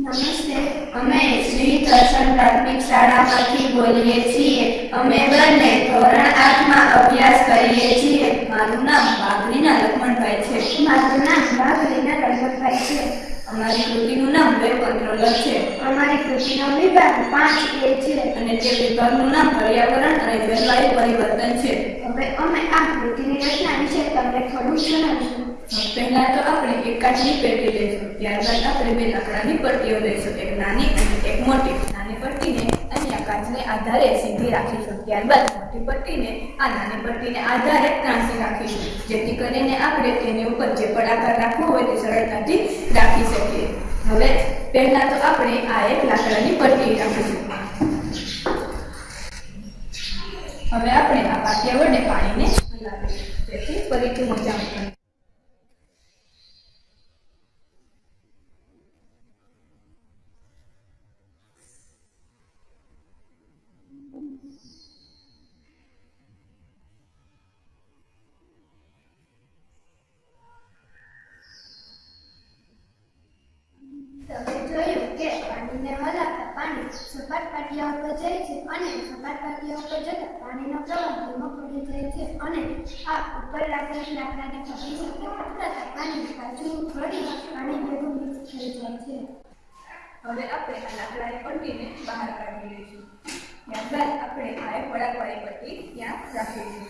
નમસ્તે. અમે શ્રી દર્શન પ્રાથમિક શાળામાંથી બોલીએ છીએ. અમે બંને ધોરણ આઠમાં અભ્યાસ કરીએ છીએ. મારું નામ બાબરીના લખમણભાઈ છે. મારું નામ બાબરીના લખમણભાઈ છે. અમારી કૃતિનું નામ વેબ કંટ્રોલર છે. અમારી કૃતિનો વિભાગ પાંચ એ છે. અને તે વિભાગનું નામ પર્યાવરણ અને જળવાયુ પરિવર્તન છે. હવે અમે આ કૃતિની રચના વિશે તમને થોડું જણાવીશું. પહેલા તો આપણે એક કાચની પેટી લઈશું. ત્યારબાદ આપણે બે લાકડાની પટ્ટીઓ લઈશું. એક નાની અને એક મોટી. નાની પટ્ટીને અહીંયા કાચને આધારે સીધી રાખીશું. ત્યારબાદ મોટી પટ્ટીને આ નાની પટ્ટીને આધારે ત્રાંસી રાખીશું. જેથી કરીને આપણે તેની ઉપર જે પણ આકાર રાખવો હોય તે સરળતાથી રાખી શકીએ. હવે પહેલા તો આપણે આ એક લાકડાની પટ્ટી રાખીશું. હવે આપણે આ પાટિયા વડે પાણીને હલાવીશું. જેથી ફરીથી મજા મૂકીએ તમે જોયું કે પાણીને હલાવતા પાણી સપાટ પાટિયા ઉપર જાય છે અને સપાટ પાટિયા ઉપર જતા પાણીનો પ્રવાહ ધીમો પડી જાય છે અને હવે આપણે આ લાકડાની પટ્ટીને બહાર કાઢી લઈશું. ત્યારબાદ આપણે આ વળાંકવાળી પટ્ટી ત્યાં રાખીશું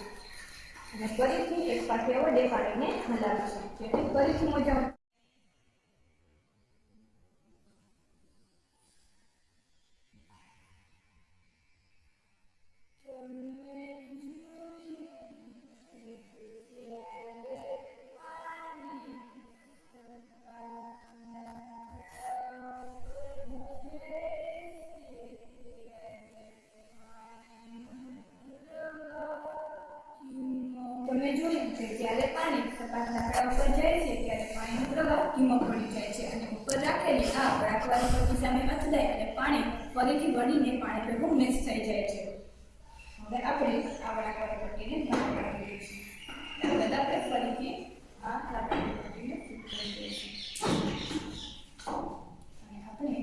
અને ફરીથી એક પાસે વડે પાણીને હલાવીશું. જેથી ફરીથી મોજા તમે જોયું કે જ્યારે પાણી સપાટ લાકડા ઉપર જાય છે ત્યારે પાણીનો પ્રવાહ ધીમો પડી જાય છે અને ઉપર રાખેલી આ વળાંકવાળી પટ્ટી સામે અથડાય અને પાણી ફરીથી વળીને પાણી ભેગું મિક્સ થઈ જાય છે. હવે આપણે આ વળાંકવાળી પટ્ટીને બહાર કાઢી દઈશું ત્યારબાદ આપણે ફરીથી આ લાકડાની પટ્ટીને ફિટ કરી દઈશું અને આપણે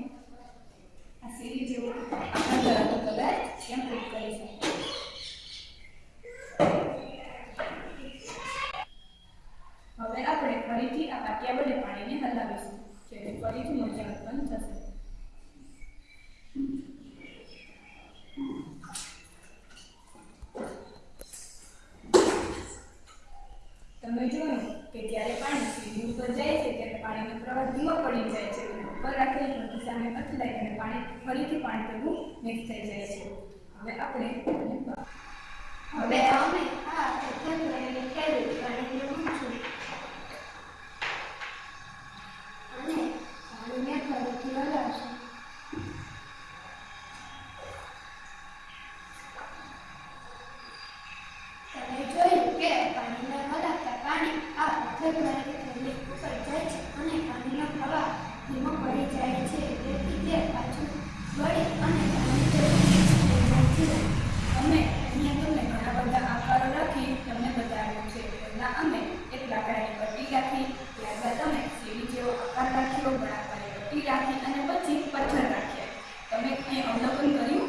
આ સીડી જેવો આકાર ધરાવતો પદાર્થ ત્યાં ફિટ કરીશું હવે આપણે ફરીથી આ પાટિયા પાણીને હલાવીશું. જેથી ફરીથી મોજા ઉત્પન્ન થશે તમે જોયું કે જ્યારે પાણી સીડી ઉપર જાય છે ત્યારે પાણીનો પ્રવાહ ધીમો પડી જાય છે અને ઉપર રાખેલી પટ્ટી સામે અથડાય અને પાણી ફરીથી પાણી ભેગું મિક્સ થઈ જાય છે હવે આપણે આને બહાર હવે અમે આ એકમ કરીને ખેડૂત પાણીને મૂકશું અને પાણીને ફરીથી હલાવશું તમે જોયું કે પાણીને હલાવતા પાણી આ પથ્થર દ્વારા થેલી ઉપર જાય છે અને પાણીનો પ્રવાહ ધીમો પડી જાય છે તેથી તે પાછું વળી અને પાણી ભેગું mix થઈ જાય છે અમે અહીંયા તમને ઘણા બધા આકારો રાખી તમને બતાવ્યું છે પહેલા અમે એક લાકડાની પટ્ટી રાખી ત્યારબાદ અમે સીડી જેવો આકાર રાખ્યો વળાંકવાળી પટ્ટી રાખી અને પછી પથ્થર રાખ્યા તમે અહીં અવલોકન કર્યું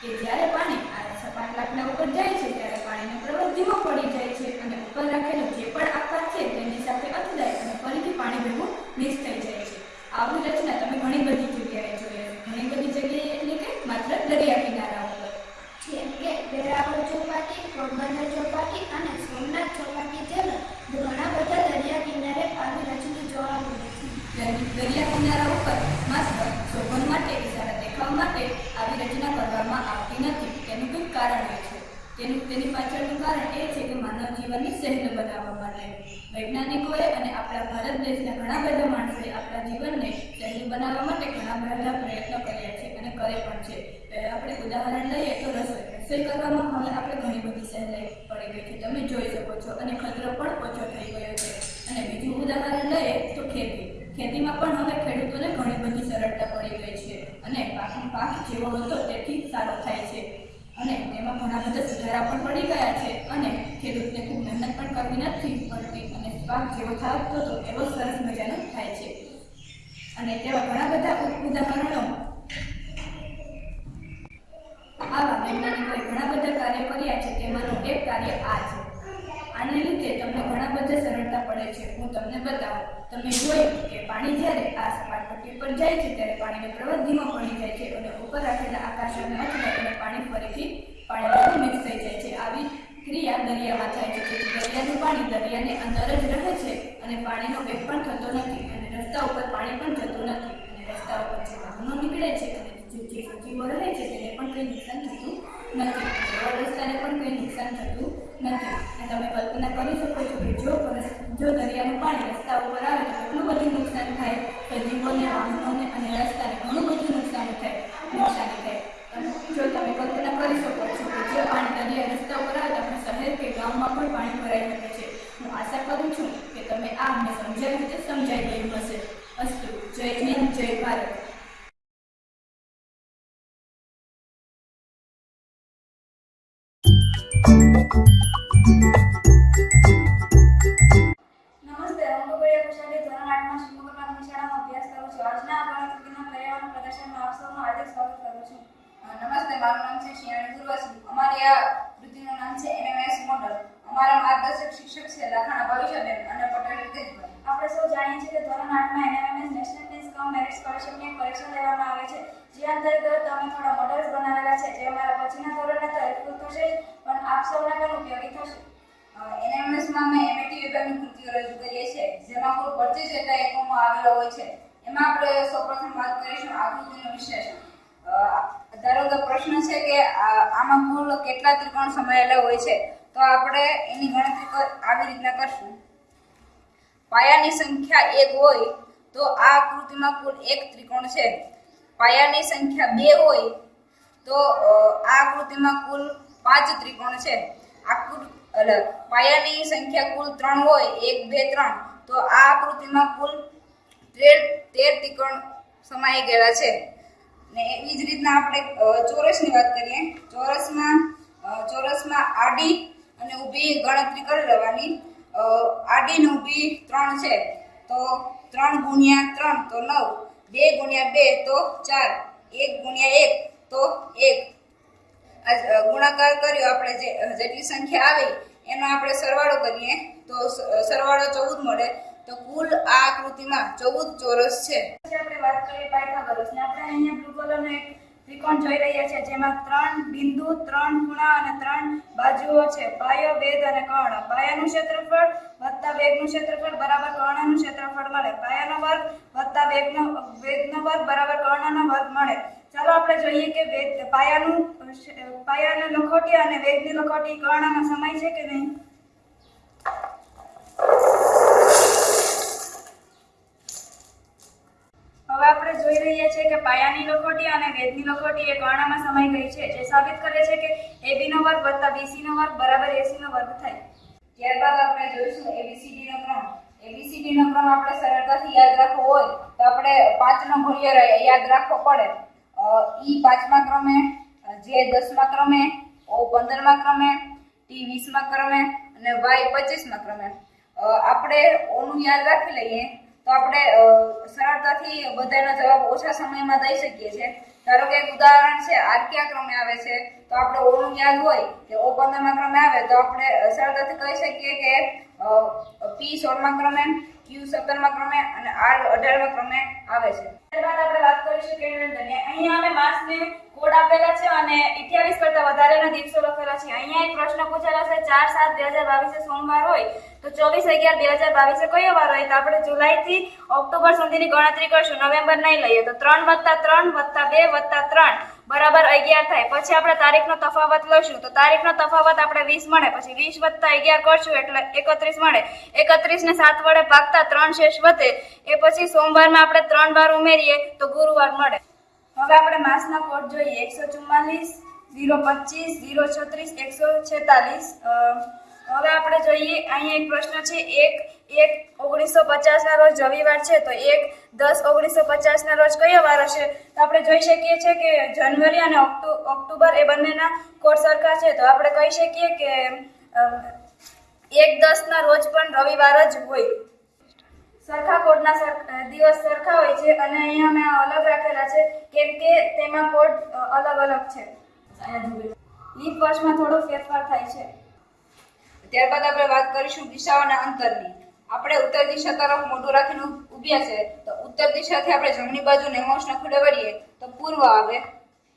કે જ્યારે પાણી આ સપાટ લાકડા ઉપર જાય છે ત્યારે પાણીનો પ્રવાહ ધીમો પડી જાય છે અને ઉપર રાખેલો જે પણ આકાર છે તેની સાથે અથડાય અને ફરીથી પાણી ભેગું મિક્સ થઈ જાય છે આવી રચના તમે ઘણી બધી જગ્યાએ જોઈ હશે ઘણી બધી જગ્યાએ એટલે કે માત્ર દરિયા કિનારા ઉપર જેમ કે વેરાવળ ચોપાટી પોરબંદર ચોપાટી અને સોમનાથ ચોપાટી જેવા ઘણા બધા દરિયા કિનારે આવી રચના જોવા મળે છે દરિયા કિનારા ઉપર માત્ર શોભન માટે કે સારા દેખાવ માટે આવી રચના કરવામાં આવતી નથી તેનું કંઈક કારણ હોય છે તેનું તેની પાછળનું કારણ એ છે કે માનવ જીવનને સહેલું બનાવવા માટે. વૈજ્ઞાનિકોએ અને આપણા ભારત દેશના ઘણા બધા માણસોએ આપણા જીવનને સહેલું બનાવવા માટે ઘણા બધા પ્રયત્નો કર્યા છે અને કરે પણ છે. આપણે ઉદાહરણ લઈએ તો રસોઈ કરવામાં હવે આપણે ઘણી બધી સહેલાઈ પડી ગઈ છે. તમે જોઈ શકો છો અને ખતરો પણ ઓછો થઈ ગયો છે. અને બીજું ઉદાહરણ લઈએ તો ખેતી. ખેતીમાં પણ હવે ખેડૂતોને ઘણી બધી સરળતા પડી ગઈ છે અને પાક પાક જેવો હતો તેથી સારો થાય છે. અને તેમાં ઘણા બધા સુધારા પણ પડી ગયા છે. અને ખેડૂતને ખૂબ મહેનત પણ કરવી નથી પડતી અને પાક જેવો થતો હતો, એવો સરસ મજાનો થાય છે. અને તેવા ઘણા બધા ઉદાહરણો આવા વૈજ્ઞાનિકોએ ઘણા બધા કાર્ય કર્યા છે. તેમાંનું એક કાર્ય આ છે. આને લીધે તમને ઘણા બધા સરળતા પડે છે. હું તમને બતાવું. તમે જોયું કે પાણી જ્યારે આ સપાટ પટ્ટી પર જાય છે ત્યારે પાણીનો પ્રવાહ ધીમો પડી જાય છે અને ઉપર રાખેલા આકાશને અથડાય અને પાણી ફરીથી પાણીમાં મિક્સ થઈ જાય છે. આવી ક્રિયા દરિયામાં થાય છે. જેથી દરિયાનું પાણી દરિયાની અંદર જ રહે છે અને પાણીનો વેગ પણ થતો નથી અને રસ્તા ઉપર પાણી પણ જતું નથી અને રસ્તા ઉપર જે વાહનો નીકળે છે અને જે સજીવો રહે છે તેને પણ કંઈ નુકસાન થતું નથી. રસ્તાને પણ કંઈ નુકસાન થતું નથી. અને તમે કલ્પના કરી શકો છો કે જો જો દરિયાનું પાણી રસ્તા ઉપર આવે તો એટલું બધું નુકસાન થાય. કે જીવોને વાહનોને અને રસ્તાને ઘણું બધું નુકસાન થાય. નુકસાન થાય. જો તમે કલ્પના કરી શકો છો કે જો પાણી દરિયા રસ્તા ઉપર આવે તો આપણે શહેર કે ગામમાં પણ પાણી ભરાઈ શકે છે. હું આશા કરું છું કે તમે આ અમને સમજાવી રીતે સમજાઈ ગયું હશે. અસ્તુ, જય હિન્દ, જય ભારત. નમસ્તે સ્વાગત કરું છું. નમસ્તે, મારું નામ છે શિયાણી દુર્વાસી અમારી આ કૃતિનું નામ છે એનએમએસ મોડલ. અમારા માર્ગદર્શક શિક્ષક છે લખાણા ભવિષ્યબેન અને પટેલ રિતેશભાઈ આપણે સૌ જાણીએ છીએ કે ધોરણ આઠમાં NMS national test cum merit સ્કોલરશિપની પરીક્ષા લેવામાં આવે છે. જે અંતર્ગત અમે થોડા મોડલ્સ બનાવેલા છે, જે અમારા પછીના ધોરણને તો હેલ્પફુલ થશે પણ આપ સૌને પણ ઉપયોગી થશે. એનએમએસમાં અમે એમએટી વિભાગની કૃતિઓ રજૂ કરીએ છીએ, જેમાં કુલ પચીસ જેટલા એકમો આવેલા હોય છે. એમાં આપણે સૌપ્રથમ વાત કરીશું આકૃતિનું વિશ્લેષણ. ધારો કે પ્રશ્ન છે કે આમાં કુલ કેટલા ત્રિકોણ સમાયેલા હોય છે, તો આપણે એની ગણતરી આવી રીતના કરશું. પાયાની સંખ્યા એક હોય, તો આ આકૃતિમાં કુલ એક ત્રિકોણ છે. પાયાની સંખ્યા બે હોય, તો આ આકૃતિમાં કુલ પાંચ ત્રિકોણ છે. આકૃ એટલે પાયાની સંખ્યા કુલ ત્રણ હોય, એક, બે, ત્રણ, તો આ આકૃતિમાં કુલ તેર ત્રિકોણ સમાઈ ગયેલા છે. ને એવી જ રીતના આપણે ચોરસની વાત કરીએ. ચોરસમાં ચોરસમાં આડી અને ઊભી ગણતરી કરી લેવાની. આડી ને ઊભી ત્રણ છે. તો ત્રણ ગુણ્યા ત્રણ, તો નવ. બે ગુણ્યા બે, તો ચાર. એક ગુણ્યા એક, તો એક. ગુણાકાર કર્યો આપણે જે, જેટલી સંખ્યા આવી, એનો આપણે સરવાળો કરીએ. તો સરવાળો ચૌદ મળે. તો કુલ આ આકૃતિમાં ચૌદ ચોરસ છે. આપણે વાત કરીએ પાયથાગોરસની. આપણે અહીંયા બ્લુ કલરનો એક ત્રિકોણ જોઈ રહ્યા છીએ, જેમાં ત્રણ બિંદુ, ત્રણ ખૂણા અને ત્રણ બાજુઓ છે. પાયો વેદ અને કર્ણ. પાયાનું ક્ષેત્રફળ વત્તા વેગનું ક્ષેત્રફળ બરાબર કર્ણનું ક્ષેત્રફળ મળે. પાયાનો વર્ગ વત્તા વેગનો વેદનો વર્ગ બરાબર કર્ણનો વર્ગ મળે. ચાલો આપણે જોઈએ કે વેદ પાયાનું, પાયાની લખોટી અને વેદની લખોટી કર્ણનો સમય છે કે નહીં હવે આપણે જોઈ રહ્યા છીએ કે પાયાની લખોટી અને વેદની લખોટી એ કર્ણમાં સમાઈ ગઈ છે, જે સાબિત કરે છે કે AB નો વર્ગ વત્તા BC નો વર્ગ બરાબર AC નો વર્ગ થાય. ત્યારબાદ આપણે જોઈશું ABCD નો ક્રમ. ABCD નો ક્રમ આપણે સરળતાથી યાદ રાખવો હોય તો આપણે પાંચનો ગુણ્ય યાદ રાખવો પડે. ઈ પાંચમા ક્રમે, જે દસમા ક્રમે, ઓ પંદરમા ક્રમે, ટી વીસમા ક્રમે અને વાય પચીસમા ક્રમે. આપણે ઓનું યાદ રાખી લઈએ. તો આપણે સરળતાથી બધાનો જવાબ ઓછા સમયમાં દઈ શકીએ છીએ. ધારો કે એક ઉદાહરણ છે આર કયા ક્રમે આવે છે, તો આપણે ઓનું યાદ હોય કે ઓ પંદરમા ક્રમે આવે, તો આપણે સરળતાથી કહી શકીએ કે પી સોળમા ક્રમે. ક્યુ સત્તરમા ક્રમે અને આર અઢારમા ક્રમે આવે છે. ત્યારબાદ આપણે વાત કરીશું કે અહીંયા અમે માસને કોડ આપેલા છે અને 28 કરતા વધારેના દિવસો લખેલા છે. અહીંયા એક પ્રશ્ન પૂછેલો છે 4 7 2022 સોમવાર હોય તો 24 11 2022 કયો વાર હોય? તો આપણે જુલાઈથી ઓક્ટોબર સુધીની ગણતરી કરશું, નવેમ્બર નહીં લઈએ તો 3 વત્તા 3 વત્તા 2 વત્તા 3 બરાબર 11 થાય. પછી આપણે તારીખનો તફાવત લઈશું. તો તારીખનો તફાવત આપણે 20 મળે. પછી 20 વત્તા 11 કરશું એટલે 31 મળે. 31 ને 7 વડે ભાગતા 3 શેષ વધે. એ પછી સોમવારમાં આપણે 3 વાર ઉમેરીએ તો ગુરુવાર મળે. હવે આપણે માસના કોડ જોઈએ. એકસો ચુમ્માલીસ, ઝીરો પચીસ, ઝીરો છત્રીસ, એકસો છેતાલીસ હવે આપણે જોઈએ, અહીંયા એક પ્રશ્ન છે. એક એક ઓગણીસો પચાસના રોજ રવિવાર છે, તો એક, દસ ઓગણીસો પચાસના રોજ કયો વાર હશે? તો આપણે જોઈ શકીએ છીએ કે જાન્યુઆરી અને ઓક્ટો, ઓક્ટોબર એ બંનેના કોડ સરખા છે. તો આપણે કહી શકીએ કે એક, દસના રોજ પણ રવિવાર જ હોય. સરખા કોડના દિવસ સરખા હોય છે અને અહીંયા મેં અલગ રાખેલા છે, કેમ કે તેમાં કોડ અલગ અલગ છે. લીપ વર્ષમાં થોડો ફેરફાર થાય છે. ત્યારબાદ આપણે વાત કરીશું દિશાઓના અંતરની. આપણે ઉત્તર દિશા તરફ મોઢું રાખીને ઊભ્યા છે, તો ઉત્તર દિશાથી આપણે જમણી બાજુ નેમોસના ખોડે વળીએ, તો પૂર્વ આવે.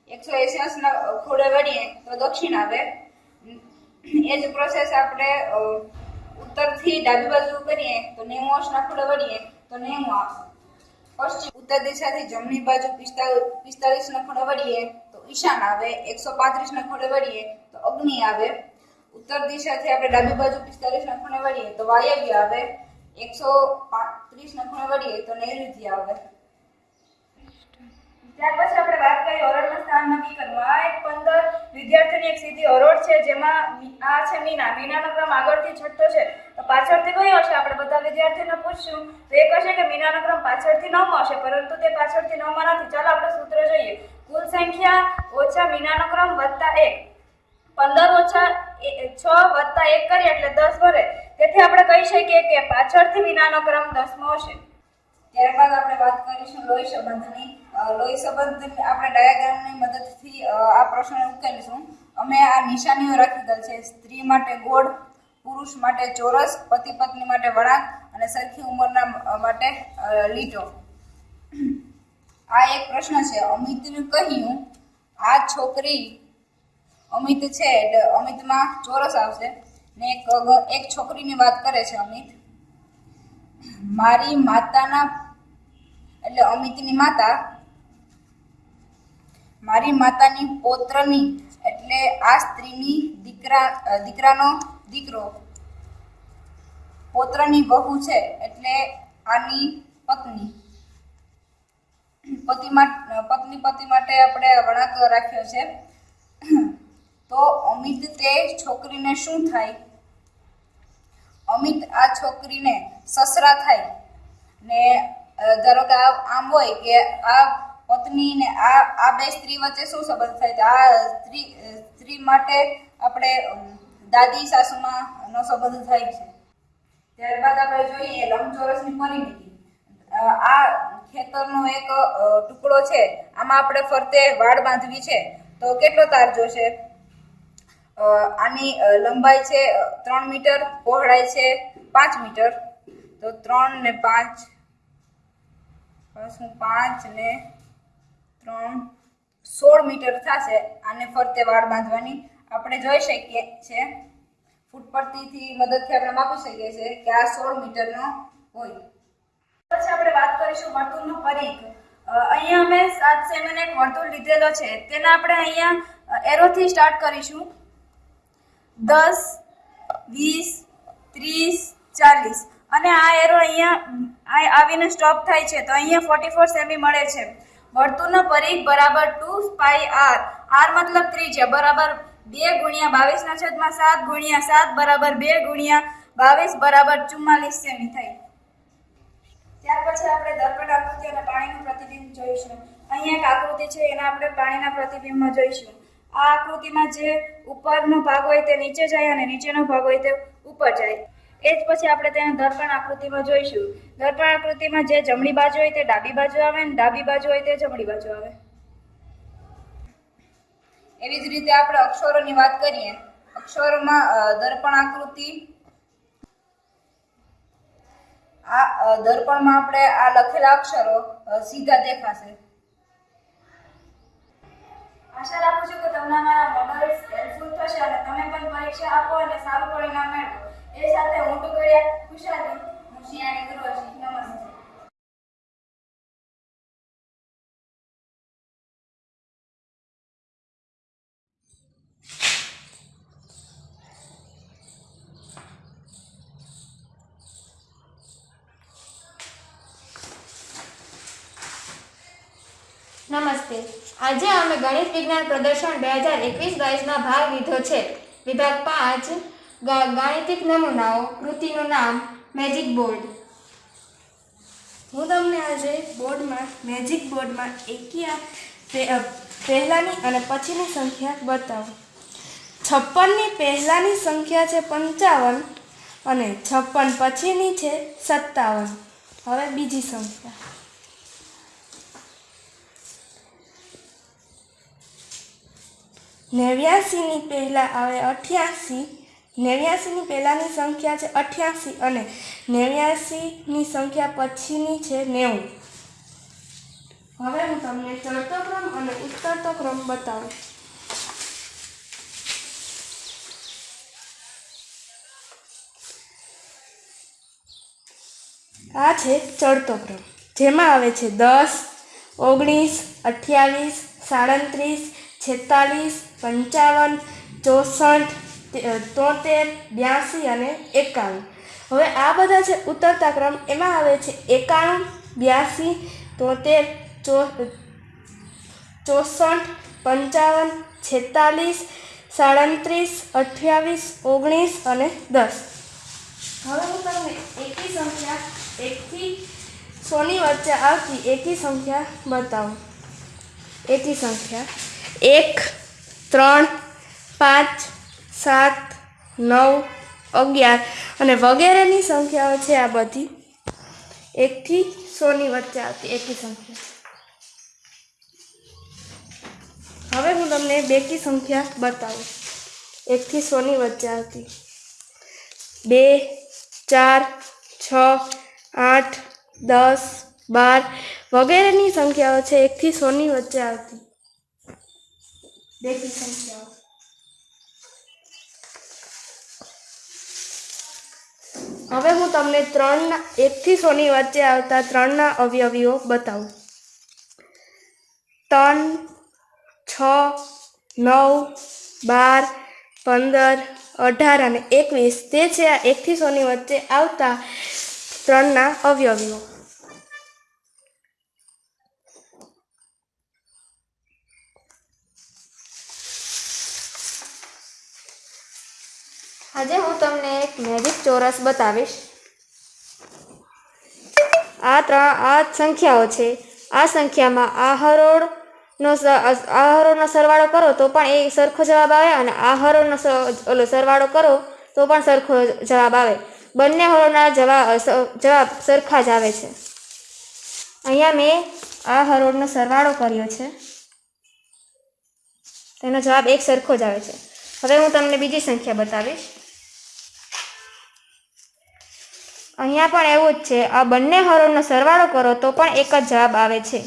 એકસો એસી ના ખોડે વળીએ, તો દક્ષિણ આવે. એ જ પ્રોસેસ આપણે ઉત્તરથી ડાબી બાજુ કરીએ, તો નેમોસના ખોડે વળીએ, તો નેમો આવે. પશ્ચિમ ઉત્તર દિશાથી જમણી બાજુ પિસ્તાલીસ ના ખોડે વળીએ, તો ઈશાન આવે. એકસો પાંત્રીસ ખૂણે વળીએ, તો અગ્નિ આવે. ઉત્તર દિશાથી આપણે ડાબી બાજુ પિસ્તાલીસ ના વળીએ તો વાયવ્ય આવે. એકસો પાંત્રીસ ના વળીએ તો નૈઋત્ય આવે. ત્યાર પછી આપણે વાત કરીએ હરોળનું સ્થાન નક્કી કરવું. આ એક પંદર વિદ્યાર્થીની એક સીધી હરોળ છે, જેમાં આ છે મીના. મીનાનો ક્રમ આગળથી છઠ્ઠો છે. તો પાછળથી કયો હશે? આપણે બધા વિદ્યાર્થીઓને પૂછશું. તો એક હશે કે મીનાનો ક્રમ પાછળથી નવમો હશે, પરંતુ તે પાછળથી નવમાં નથી. ચાલો આપણે સૂત્ર જોઈએ. કુલ સંખ્યા ઓછા મીનાનો ક્રમ વત્તા એક. પંદર ઓછા છ વત્તા એક કરીએ એટલે દસ ભરે. તેથી આપણે કહી શકીએ કે પાછળથી મીનાનો ક્રમ દસમો હશે ત્યારબાદ આપણે વાત કરીશું લોહી સંબંધની. લોહી સંબંધ આપણે ડાયાગ્રામની મદદથી આ પ્રશ્ન ઉકેલીશું. અમે આ નિશાનીઓ રાખી દે છે. સ્ત્રી માટે ગોળ, પુરુષ માટે ચોરસ, પતિ પત્ની માટે વળાંક અને સરખી ઉંમરના માટે લીટો. આ એક પ્રશ્ન છે. અમિતનું કહ્યું, આ છોકરી અમિત છે એટલે અમિતમાં ચોરસ આવશે ને એક એક છોકરીની વાત કરે છે અમિત. મારી માતાના, એટલે અમિતની માતા, મારી માતાની પૌત્રની, એટલે આ સ્ત્રીની દીકરા દીકરાનો દીકરો. પોત્રની વહુ છે એટલે આની પત્ની. પતિ પત્ની પતિ માટે આપણે વળાંક રાખ્યો છે. તો અમિત તે છોકરીને શું થાય? અમિત આ છોકરીને સસરા થાય. ને ધારો કે આમ હોય કે આ પત્ની ને આ આ બે સ્ત્રી વચ્ચે શું સંબંધ થાય? તો આ સ્ત્રી સ્ત્રી માટે આપણે દાદી સાસુમાં નો સંબંધ થાય છે. ત્યારબાદ આપણે જોઈએ લંબચોરસની પરિમિતિ. આ ખેતરનો એક ટુકડો છે. આમાં આપણે ફરતે વાડ બાંધવી છે. તો કેટલો તાર જોશે આની લંબાઈ છે ત્રણ મીટર, પહોળાઈ છે, પાંચ મીટર. તો ત્રણ ને પાંચ પાછું પાંચ ને ત્રણ, સોળ મીટર થશે. આને ફરતે વાળ બાંધવાની. આપણે જોઈ શકીએ છે પરથી મદદથી આપણે માપી શકીએ છીએ કે આ સોળ મીટરનો હોય. પછી આપણે વાત કરીશું વર્તુળનો પરિઘ. અહીંયા અમે સાત સેમીનો એક વર્તુળ લીધેલો છે. તેના આપણે અહીંયા એરોથી સ્ટાર્ટ કરીશું. દસ, વીસ, ત્રીસ, ચાલીસ. અને આ એરો અહીંયા આવીને સ્ટોપ થાય છે, તો અહીંયા ફોર્ટી ફોર સેમી મળે છે. વર્તુળનો પરિઘ બરાબર ટુ પાઈ આર આર મતલબ ત્રિજ્યા, બરાબર બે ગુણ્યા બાવીસના છેદમાં સાત ગુણ્યા સાત બરાબર બે ગુણ્યા બાવીસ બરાબર ચુમ્માલીસ સેમી થાય. ત્યાર પછી આપણે દર્પણ આકૃતિ અને પાણીનું પ્રતિબિંબ જોઈશું. અહીંયા એક આકૃતિ છે, એના આપણે પાણીના પ્રતિબિંબમાં જોઈશું. આ આકૃતિમાં જે ઉપરનો ભાગ હોય તે નીચે જાય અને નીચેનો ભાગ હોય તે ઉપર જાય. એ જ પછી આપણે તેને દર્પણ આકૃતિમાં જોઈશું. દર્પણ આકૃતિમાં જે જમણી બાજુ હોય તે ડાબી બાજુ આવે અને ડાબી બાજુ હોય તે જમણી બાજુ આવે. એવી જ રીતે આપણે અક્ષરોની વાત કરીએ. અક્ષરોમાં દર્પણ આકૃતિ. આ દર્પણમાં આપણે આ લખેલા અક્ષરો સીધા દેખાશે. આશા રાખું છું કે તમને મારા મોડલ્સ હેલ્પફુલ થશે અને તમે પણ પરીક્ષા આપો અને સારું પરિણામ મેળવો. એ સાથે હું ટુકડિયા ખુશાલી હું શિયાની ગુરુજી. નમસ્તે નમસ્તે આજે અમે ગણિત વિજ્ઞાન પ્રદર્શન બે હજાર એકવીસ બાવીસમાં ભાગ લીધો છે. વિભાગ પાંચ ગાણિતિક નમૂનાઓ, કૃતિનું નામ મેજિક બોર્ડ હું તમને આજે બોર્ડમાં મેજિક બોર્ડમાં એકી પહેલાંની અને પછીની સંખ્યા બતાવું. છપ્પનની પહેલાંની સંખ્યા છે પંચાવન અને છપ્પન પછીની છે સત્તાવન. હવે બીજી સંખ્યા. નેવ્યાસીની પહેલાં આવે અઠ્યાસી નેવ્યાસીની પહેલાંની સંખ્યા છે અઠ્યાસી અને નેવ્યાસીની સંખ્યા પછીની છે નેવું. હવે હું તમને ચડતો ક્રમ અને ઉતરતો ક્રમ બતાવું. આ છે ચડતો ક્રમ જેમાં આવે છે દસ, ઓગણીસ, અઠ્યાવીસ, સાડત્રીસ, છેતાલીસ પંચાવન, ચોસઠ તોતેર, બ્યાસી અને એકાણું. હવે આ બધા છે ઉતરતા ક્રમ એમાં આવે છે એકાણું, બ્યાસી, તોતેર, ચો ચોસઠ, પંચાવન, છેતાલીસ, સાડત્રીસ, અઠ્યાવીસ, ઓગણીસ અને દસ. હવે હું તમને એકી સંખ્યા એકથી સોની વચ્ચે આવતી એકી સંખ્યા બતાવું. એકી સંખ્યા એક ત્રણ, પાંચ, સાત, નવ, અગિયાર. અને વગેરેની સંખ્યાઓ છે આ બધી એકથી સોની વચ્ચે આવતી એકી સંખ્યા. હવે હું તમને બેકી સંખ્યા બતાવું. એકથી સોની વચ્ચે આવતી. બે, ચાર, છ, આઠ, દસ, બાર વગેરેની સંખ્યાઓ છે એકથી સોની વચ્ચે આવતી. બેકી સંખ્યાઓ હવે હું તમને ત્રણના એકથી સોની વચ્ચે આવતા ત્રણના અવયવીઓ બતાવું. ત્રણ, છ, નવ, બાર, પંદર, અઢાર અને એકવીસ. તે છે આ એકથી સોની વચ્ચે આવતા ત્રણના અવયવીઓ. આજે હું તમને એક મેજિક ચોરસ બતાવીશ. આ ત્રણ, આ સંખ્યાઓ છે. આ સંખ્યામાં આ હરોળનો આ હરોળનો સરવાળો કરો તો પણ એ સરખો જવાબ આવે અને આ હરોળનો ઓલો સરવાળો કરો તો પણ સરખો જવાબ આવે. બંને હરોળના જવાબ જવાબ સરખા જ આવે છે. અહીંયા મેં આ હરોળનો સરવાળો કર્યો છે. તેનો જવાબ એક સરખો જ આવે છે. હવે હું તમને બીજી સંખ્યા બતાવીશ. અહીંયા પણ એવું જ છે, આ બંને હરોળનો સરવાળો કરો તો પણ એક જ જવાબ આવે છે.